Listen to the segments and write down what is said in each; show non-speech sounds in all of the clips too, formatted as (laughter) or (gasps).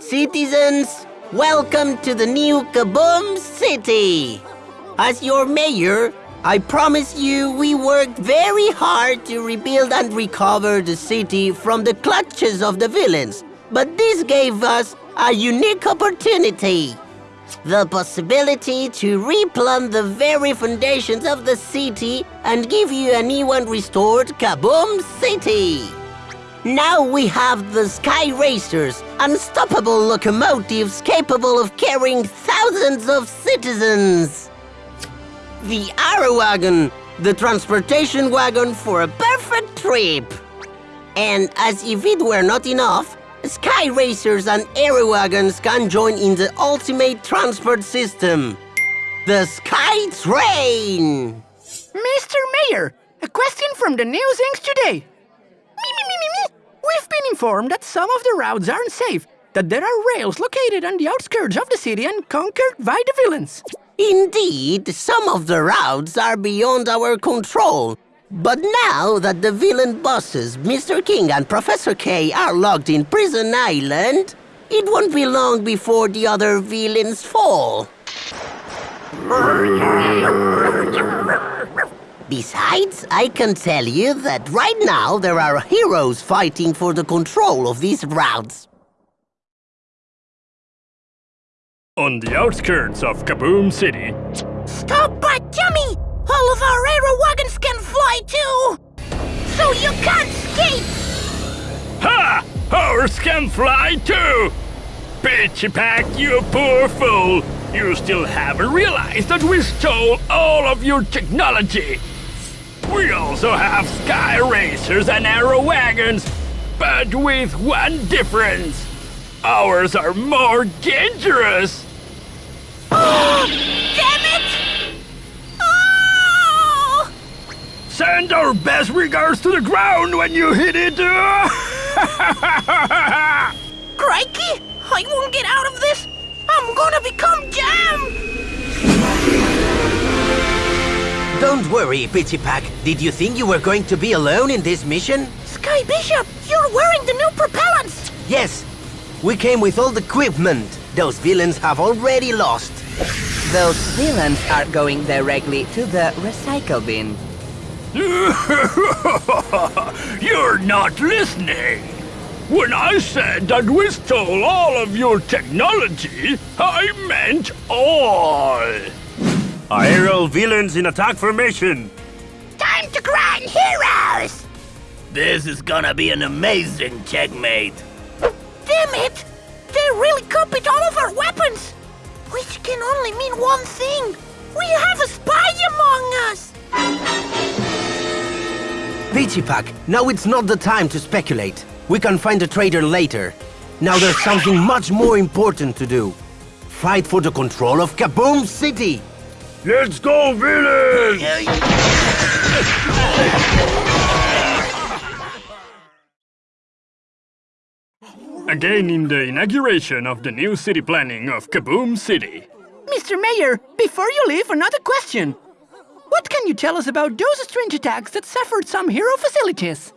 citizens! Welcome to the new Kaboom City! As your mayor, I promise you we worked very hard to rebuild and recover the city from the clutches of the villains. But this gave us a unique opportunity. The possibility to replumb the very foundations of the city and give you a new and restored Kaboom City. Now we have the Sky Racers, unstoppable locomotives capable of carrying thousands of citizens. The Arrow Wagon, the transportation wagon for a perfect trip. And as if it were not enough, Sky Racers and Arrow Wagons can join in the ultimate transport system. The Sky Train! Mr. Mayor, a question from the News Inc. today. We've been informed that some of the routes aren't safe, that there are rails located on the outskirts of the city and conquered by the villains. Indeed, some of the routes are beyond our control. But now that the villain bosses, Mr. King and Professor K, are locked in Prison Island, it won't be long before the other villains fall. Besides, I can tell you that right now there are heroes fighting for the control of these routes. On the outskirts of Kaboom City, Stop, but Jimmy! All of our aero wagons can fly too! So you can't escape! Ha! Ours can fly too! Pitchy Pack, you poor fool! You still haven't realized that we stole all of your technology! We also have Sky Racers and Arrow Wagons, but with one difference. Ours are more dangerous! Oh, (gasps) Damn it! Oh! Send our best regards to the ground when you hit it! (laughs) Crikey! I won't get out of this! Don't worry, Pitchy Pack. Did you think you were going to be alone in this mission? Sky Bishop, you're wearing the new propellants! Yes, we came with all the equipment. Those villains have already lost. Those villains are going directly to the recycle bin. (laughs) You're not listening! When I said that we stole all of your technology, I meant all! Aerial villains in attack formation. Time to grind heroes! This is gonna be an amazing checkmate. Damn it! They really copied all of our weapons! Which can only mean one thing. We have a spy among us! Pitchy Pack, now it's not the time to speculate. We can find a traitor later. Now there's something much more important to do. Fight for the control of Kaboom City! Let's go, villains! Again in the inauguration of the new city planning of Kaboom City. Mr. Mayor, before you leave, another question. What can you tell us about those strange attacks that suffered some hero facilities?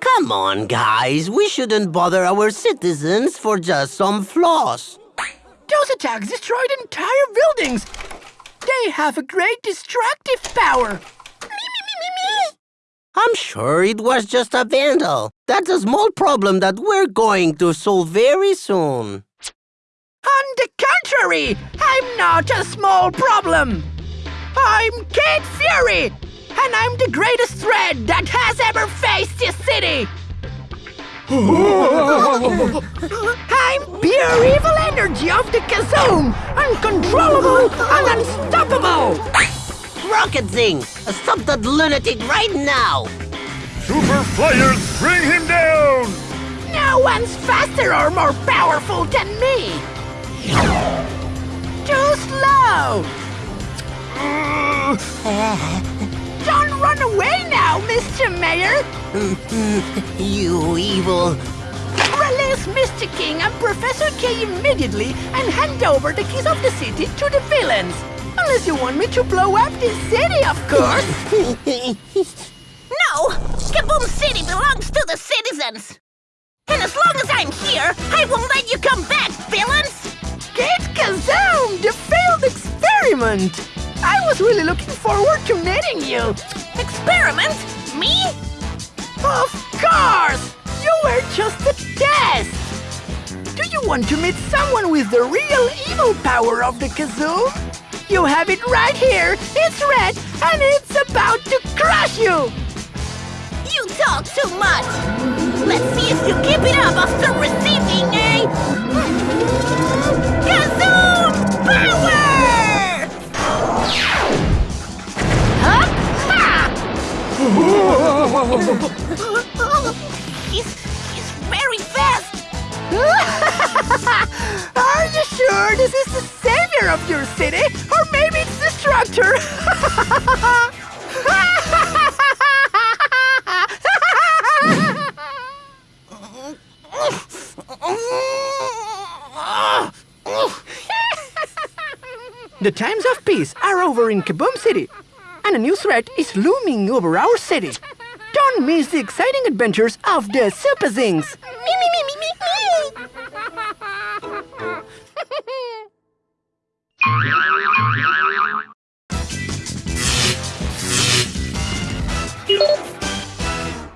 Come on, guys, we shouldn't bother our citizens for just some flaws. Those attacks destroyed entire buildings. They have a great destructive power. I'm sure it was just a vandal. That's a small problem that we're going to solve very soon. On the contrary, I'm not a small problem. I'm Kid Fury, and I'm the greatest threat that has ever faced this city. (laughs) I'm pure evil energy of the Kazoom, uncontrollable and unstoppable. Rocket Zing, stop that lunatic right now! Super Flyers, bring him down! No one's faster or more powerful than me. Too slow. Don't run away now, Mr. Mayor. (laughs) you evil... Mr. King and Professor K immediately and hand over the keys of the city to the villains. Unless you want me to blow up this city, of course. (laughs) No! Kaboom City belongs to the citizens! And as long as I'm here, I won't let you come back, villains! Kid Kazoom, the failed experiment! I was really looking forward to meeting you. Experiment? Me? Of course! You were just a test! Do you want to meet someone with the real evil power of the kazoo? You have it right here! It's red and it's about to crush you! You talk too much! Let's see if you keep it up after receiving a... Kazoom Power! Huh? (laughs) (laughs) Are you sure this is the savior of your city? Or maybe it's the Destructor? (laughs) the times of peace are over in Kaboom City, and a new threat is looming over our city. Don't miss the exciting adventures of the Super Zings.